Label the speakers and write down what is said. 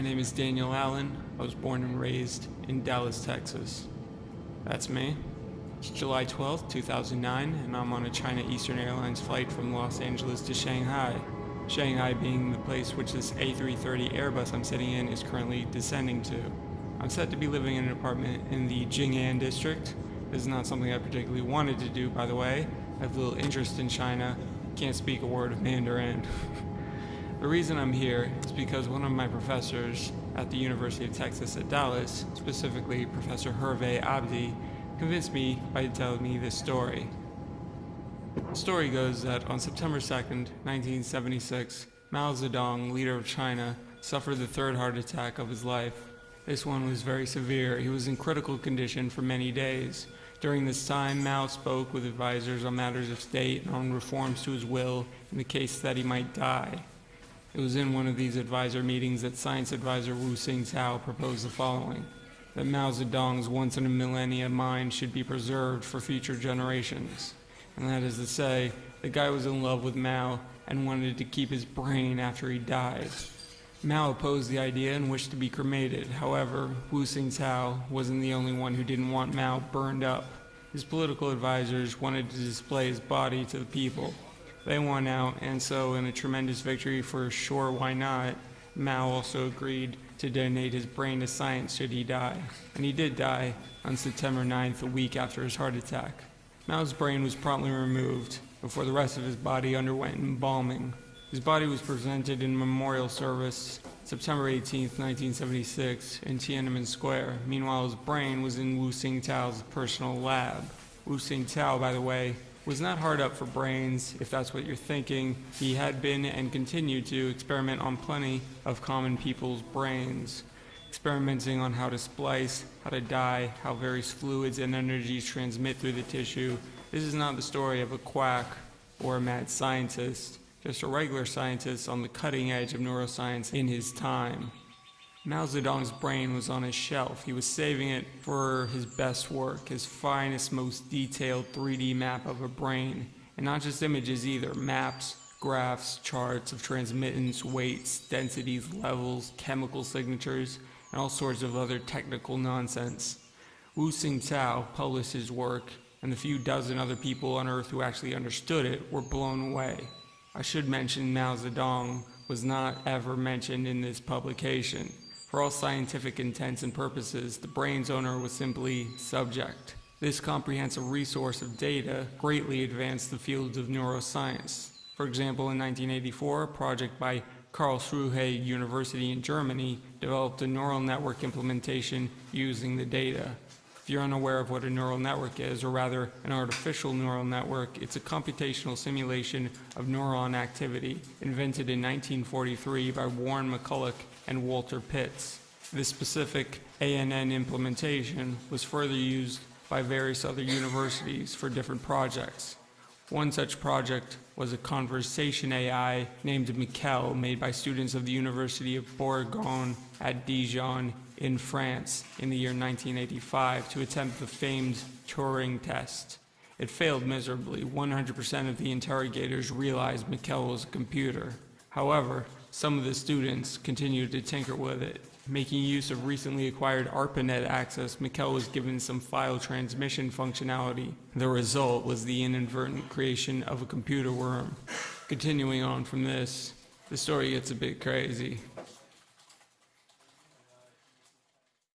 Speaker 1: My name is Daniel Allen. I was born and raised in Dallas, Texas. That's me. It's July 12th, 2009, and I'm on a China Eastern Airlines flight from Los Angeles to Shanghai. Shanghai being the place which this A330 Airbus I'm sitting in is currently descending to. I'm set to be living in an apartment in the Jing'an district. This is not something I particularly wanted to do, by the way. I have little interest in China. Can't speak a word of Mandarin. the reason I'm here is because one of my professors at the University of Texas at Dallas, specifically Professor Hervé Abdi, convinced me by telling me this story. The story goes that on September 2nd, 1976, Mao Zedong, leader of China, suffered the third heart attack of his life. This one was very severe. He was in critical condition for many days. During this time, Mao spoke with advisors on matters of state and on reforms to his will in the case that he might die. It was in one of these advisor meetings that science advisor Wu Xintao proposed the following that Mao Zedong's once in a millennia mind should be preserved for future generations. And that is to say, the guy was in love with Mao and wanted to keep his brain after he died. Mao opposed the idea and wished to be cremated. However, Wu Xintao wasn't the only one who didn't want Mao burned up. His political advisors wanted to display his body to the people. They won out, and so in a tremendous victory for sure why not, Mao also agreed to donate his brain to science should he die. And he did die on September 9th, a week after his heart attack. Mao's brain was promptly removed before the rest of his body underwent embalming. His body was presented in memorial service September 18, 1976, in Tiananmen Square. Meanwhile, his brain was in Wu Xintao's personal lab. Wu Xintao, by the way, was not hard up for brains, if that's what you're thinking. He had been and continued to experiment on plenty of common people's brains, experimenting on how to splice, how to dye, how various fluids and energies transmit through the tissue. This is not the story of a quack or a mad scientist just a regular scientist on the cutting edge of neuroscience in his time. Mao Zedong's brain was on his shelf. He was saving it for his best work, his finest, most detailed 3D map of a brain. And not just images either, maps, graphs, charts of transmittance, weights, densities, levels, chemical signatures, and all sorts of other technical nonsense. Wu Xintao published his work, and the few dozen other people on Earth who actually understood it were blown away. I should mention Mao Zedong was not ever mentioned in this publication. For all scientific intents and purposes, the brain's owner was simply subject. This comprehensive resource of data greatly advanced the fields of neuroscience. For example, in 1984, a project by Karlsruhe University in Germany developed a neural network implementation using the data. If you're unaware of what a neural network is, or rather an artificial neural network, it's a computational simulation of neuron activity invented in 1943 by Warren McCulloch and Walter Pitts. This specific ANN implementation was further used by various other universities for different projects. One such project was a conversation AI named Miquel made by students of the University of Bourgogne at Dijon in France in the year 1985 to attempt the famed Turing test. It failed miserably. 100% of the interrogators realized Miquel was a computer. However, some of the students continued to tinker with it. Making use of recently acquired ARPANET access, Miquel was given some file transmission functionality. The result was the inadvertent creation of a computer worm. Continuing on from this, the story gets a bit crazy.